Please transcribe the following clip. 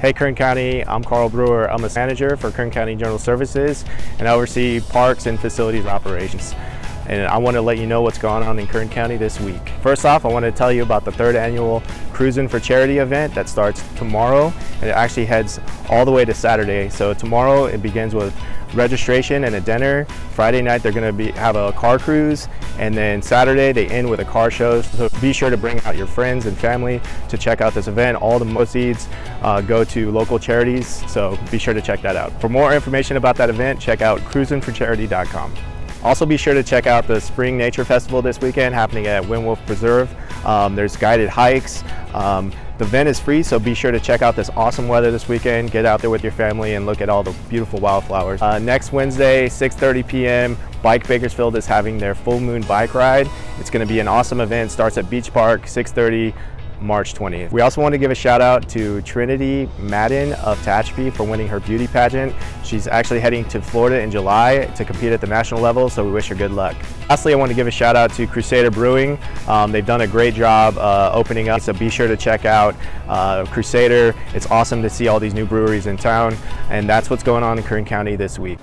Hey Kern County, I'm Carl Brewer. I'm a manager for Kern County General Services and I oversee parks and facilities operations. And I want to let you know what's going on in Kern County this week. First off, I want to tell you about the third annual Cruising for Charity event that starts tomorrow and it actually heads all the way to Saturday. So tomorrow it begins with registration and a dinner. Friday night they're going to be have a car cruise and then Saturday they end with a car show. So be sure to bring out your friends and family to check out this event. All the proceeds uh, go to local charities, so be sure to check that out. For more information about that event, check out cruisinforcharity.com. Also be sure to check out the Spring Nature Festival this weekend happening at Wind Wolves Preserve. Um, there's guided hikes. Um, the event is free, so be sure to check out this awesome weather this weekend. Get out there with your family and look at all the beautiful wildflowers. Uh, next Wednesday, 6.30 p.m., Bike Bakersfield is having their full moon bike ride. It's gonna be an awesome event. Starts at Beach Park, 6.30 March 20th. We also want to give a shout out to Trinity Madden of Tehachapi for winning her beauty pageant. She's actually heading to Florida in July to compete at the national level, so we wish her good luck. Lastly, I want to give a shout out to Crusader Brewing. Um, they've done a great job uh, opening up, so be sure to check out uh, Crusader. It's awesome to see all these new breweries in town, and that's what's going on in Kern County this week.